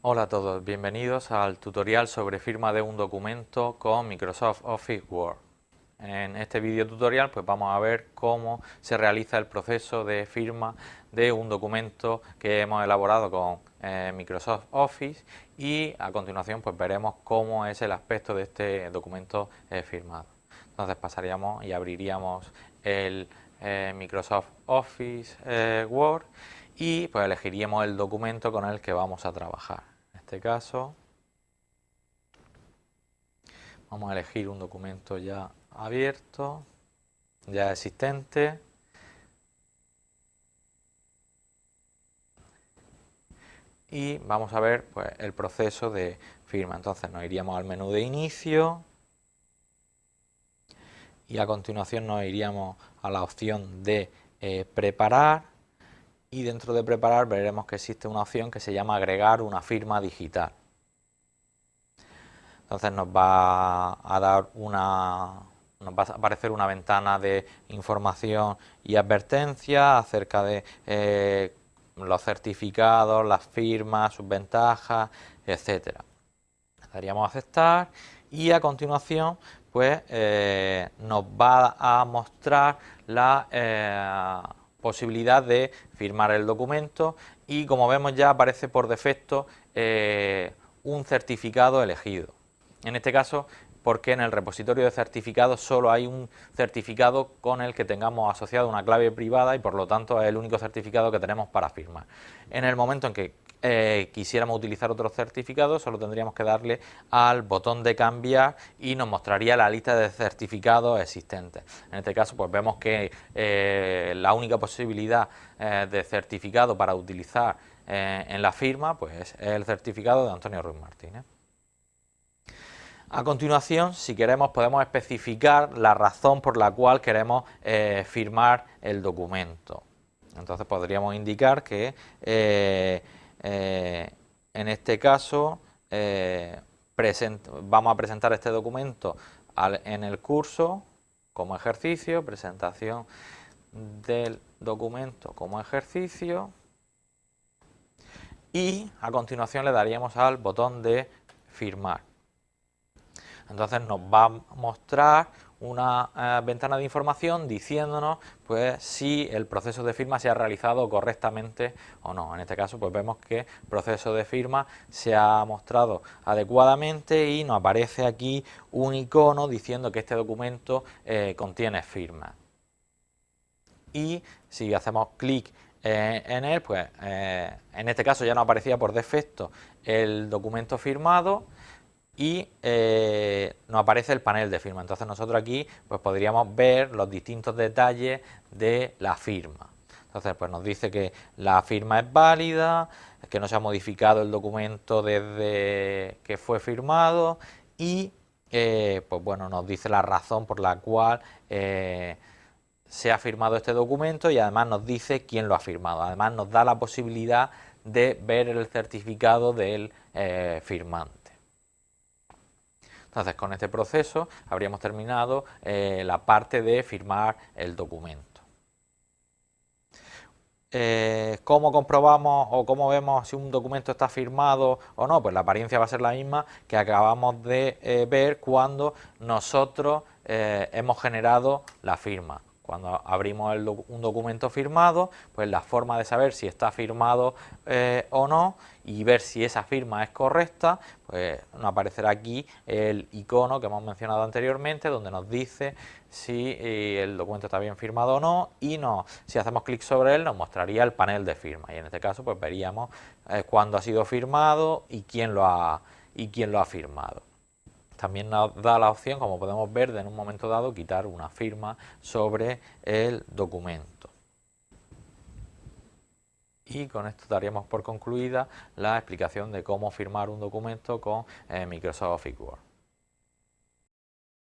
Hola a todos, bienvenidos al tutorial sobre firma de un documento con Microsoft Office Word. En este vídeo tutorial pues vamos a ver cómo se realiza el proceso de firma de un documento que hemos elaborado con eh, Microsoft Office y a continuación pues veremos cómo es el aspecto de este documento eh, firmado. Entonces pasaríamos y abriríamos el eh, Microsoft Office Word y pues elegiríamos el documento con el que vamos a trabajar. En este caso vamos a elegir un documento ya abierto, ya existente. Y vamos a ver pues, el proceso de firma. Entonces nos iríamos al menú de inicio y a continuación nos iríamos a la opción de eh, preparar y dentro de preparar veremos que existe una opción que se llama agregar una firma digital. Entonces nos va a dar una, nos va a aparecer una ventana de información y advertencia acerca de eh, los certificados, las firmas, sus ventajas, etcétera. Daríamos a aceptar y a continuación pues eh, nos va a mostrar la eh, posibilidad de firmar el documento y como vemos ya aparece por defecto eh, un certificado elegido. En este caso porque en el repositorio de certificados solo hay un certificado con el que tengamos asociado una clave privada y por lo tanto es el único certificado que tenemos para firmar. En el momento en que eh, quisiéramos utilizar otro certificado, solo tendríamos que darle al botón de cambiar y nos mostraría la lista de certificados existentes. En este caso pues vemos que eh, la única posibilidad eh, de certificado para utilizar en la firma pues es el certificado de Antonio Ruiz Martínez. A continuación, si queremos, podemos especificar la razón por la cual queremos firmar el documento. Entonces podríamos indicar que en este caso eh, vamos a presentar este documento en el curso como ejercicio, presentación del documento como ejercicio y a continuación le daríamos al botón de firmar. Entonces nos va a mostrar una eh, ventana de información diciéndonos pues si el proceso de firma se ha realizado correctamente o no. En este caso pues vemos que el proceso de firma se ha mostrado adecuadamente y nos aparece aquí un icono diciendo que este documento eh, contiene firma. Y si hacemos clic eh, en él, pues en este caso ya nos aparecía por defecto el documento firmado, y eh, nos aparece el panel de firma. Entonces nosotros aquí pues podríamos ver los distintos detalles de la firma. Entonces pues nos dice que la firma es válida, que no se ha modificado el documento desde que fue firmado y eh, pues bueno nos dice la razón por la cual eh, se ha firmado este documento y además nos dice quién lo ha firmado. Además nos da la posibilidad de ver el certificado del firmante. Entonces con este proceso habríamos terminado eh, la parte de firmar el documento. Eh, ¿Cómo comprobamos o cómo vemos si un documento está firmado o no? Pues la apariencia va a ser la misma que acabamos de eh, ver cuando nosotros hemos generado la firma. Cuando abrimos un documento firmado, pues la forma de saber si está firmado eh, o no y ver si esa firma es correcta, pues nos aparecerá aquí el icono que hemos mencionado anteriormente, donde nos dice si eh, el documento está bien firmado o no y si hacemos clic sobre él nos mostraría el panel de firma y en este caso pues veríamos eh, cuándo ha sido firmado y quién lo ha firmado. También nos da la opción, como podemos ver, de en un momento dado quitar una firma sobre el documento. Y con esto daríamos por concluida la explicación de cómo firmar un documento con eh, Microsoft Word.